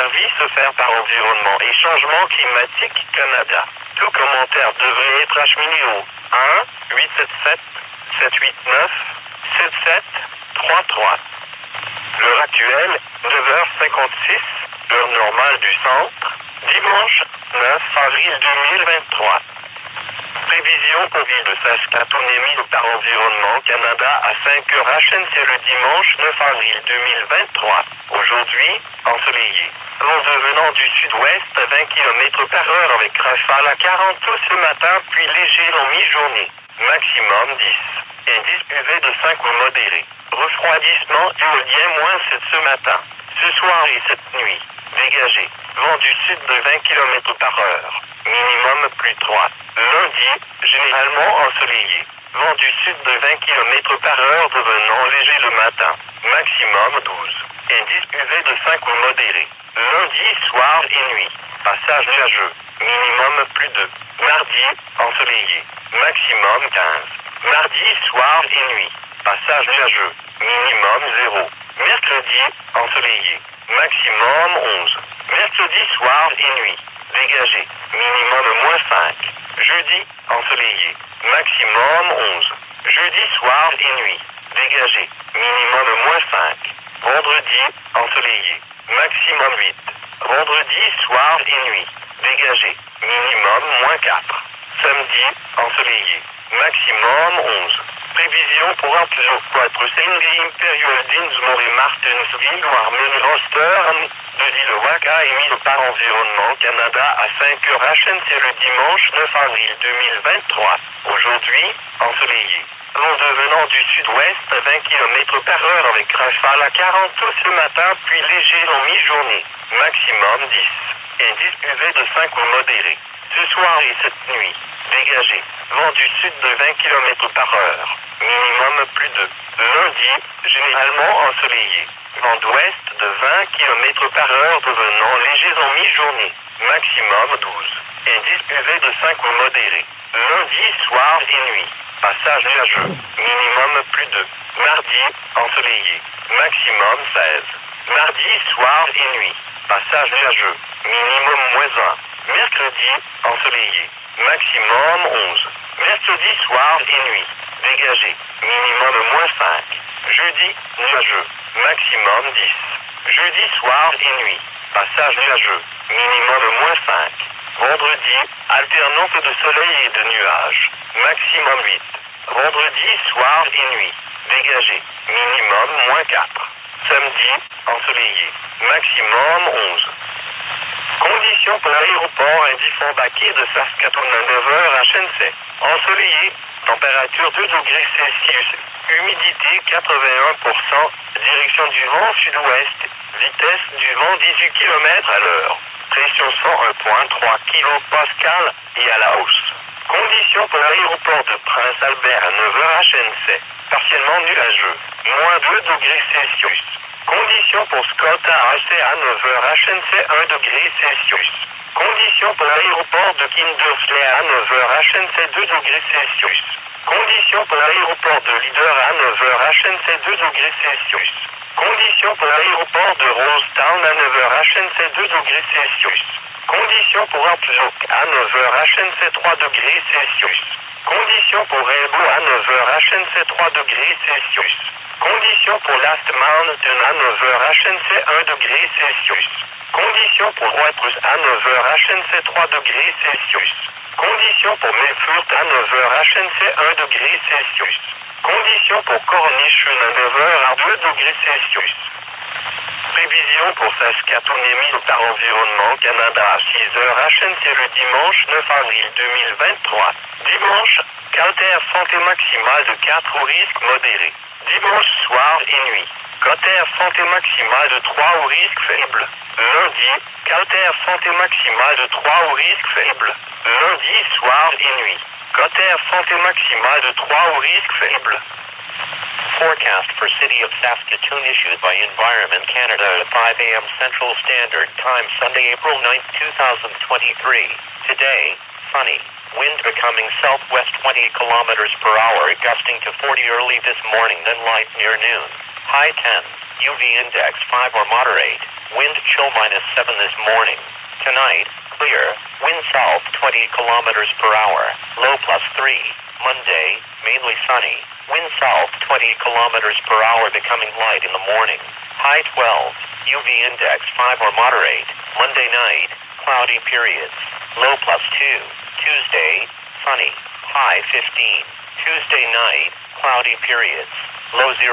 Service offert par Environnement et Changement Climatique Canada. Tout commentaire devrait être acheminé au 1 877 789 7733. L'heure actuelle, 9h56, heure normale du centre, dimanche 9 avril 2023. Prévision ville de Saskatoon émise par Environnement Canada à 5h HNC le dimanche 9 avril 2023. Aujourd'hui, ensoleillé. Vent devenant du sud-ouest à 20 km par heure avec rafale à 40 pouces ce matin puis léger en mi-journée. Maximum 10. Indice UV de 5 ou modéré. Refroidissement éolien moins 7 ce matin. Ce soir et cette nuit. Dégagé. Vent du sud de 20 km par heure. Minimum plus 3. Lundi, généralement ensoleillé. Vent du sud de 20 km par heure devenant léger le matin. Maximum 12. Indice UV de 5 ou modéré. Lundi, soir et nuit. Passage nuageux. Minimum plus 2. Mardi, ensoleillé. Maximum 15. Mardi, soir et nuit. Passage nuageux. Minimum 0. Mercredi, ensoleillé. Maximum 11. Mercredi, soir et nuit. Dégagé. Minimum moins 5. Jeudi, ensoleillé. Maximum 11. Jeudi, soir et nuit. Dégagé. Minimum moins 5. Vendredi, ensoleillé. Maximum 8. Vendredi, soir et nuit. Dégagé. Minimum moins 4. Samedi, ensoleillé. Maximum 11. Prévision pour Antioch 4 Sengri Imperial Dinsmore et Martinsville Warmen Roster de l'île Waka émis par Environnement Canada à 5h HNC le dimanche 9 avril 2023. Aujourd'hui, ensoleillé. Vent devenant du sud-ouest à 20 km par heure avec rafale à 40 pouces ce matin puis léger en mi-journée. Maximum 10. Indice UV de 5 ou modéré. Ce soir et cette nuit. Dégagé. Vent du sud de 20 km par heure. Minimum plus 2. Lundi, généralement ensoleillé. Vent d'ouest de 20 km par heure devenant léger en mi-journée. Maximum 12. Indice UV de 5 ou modéré. Lundi, soir et nuit. Passage nuageux. Minimum plus 2. Mardi, ensoleillé. Maximum 16. Mardi, soir et nuit. Passage nuageux. Minimum moins 1. Mercredi, ensoleillé. Maximum 11. Mercredi, soir et nuit. Dégagé. Minimum moins 5. Jeudi, nuageux. Maximum 10. Jeudi, soir et nuit. Passage nuageux. Minimum moins 5. Vendredi, alternance de soleil et de nuages. Maximum 8. Vendredi, soir et nuit. Dégagé. Minimum moins 4. Samedi, ensoleillé. Maximum 11. Conditions pour l'aéroport Indifon Baquet de Saskatoon à 9h à Shenzhen. Ensoleillé. Température 2 degrés Celsius. Humidité 81%. Direction du vent sud-ouest. Vitesse du vent 18 km à l'heure. Pression 101.3 kPa et à la hausse. Conditions pour l'aéroport de Prince Albert à 9h à Shenzhen. Partiellement nuageux. Moins 2 degrés Celsius. Conditions pour Scott à à 9h HNC 1 degré Celsius. Conditions pour l'aéroport de Kindersley à 9h HNC 2 degrés Celsius. Conditions pour l'aéroport de Leader à 9h HNC 2 degrés Celsius. Conditions pour l'aéroport de Rosetown à 9h HNC 2 degrés Celsius. Conditions pour à 9h HNC 3 degrés Celsius. Conditions pour à 9h HNC 3 degrés Celsius. Conditions pour Last Mountain 9h HNC 1 degré Celsius. Conditions pour à 9h HNC 3 degrés Celsius. Conditions pour à 9h HNC 1 degré Celsius. Conditions pour Cornish 9h à 2 degrés Celsius. Prévision pour Saskatoon émise par Environnement Canada à 6h HNC le dimanche 9 avril 2023. Dimanche, caltaire santé maximale de 4 au risque modéré. Dimanche soir et nuit. Cotère santé maximale de 3 au risque faible. Lundi, caltaire santé maximale de 3 au risque faible. Lundi soir et nuit. Cotère santé maximale de 3 au risque faible. Forecast for City of Saskatoon issued by Environment Canada at 5 a.m. Central Standard Time Sunday, April 9, 2023. Today, sunny. Wind becoming southwest 20 kilometers per hour, gusting to 40 early this morning, then light near noon. High 10. UV index 5 or moderate. Wind chill minus 7 this morning. Tonight, clear. Wind south 20 kilometers per hour. Low plus 3. Monday, mainly sunny. Wind south 20 kilometers per hour becoming light in the morning. High 12. UV index 5 or moderate. Monday night, cloudy periods. Low plus 2. Tuesday, sunny. High 15. Tuesday night, cloudy periods. Low 0.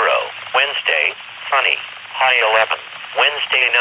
Wednesday, sunny. High 11. Wednesday night.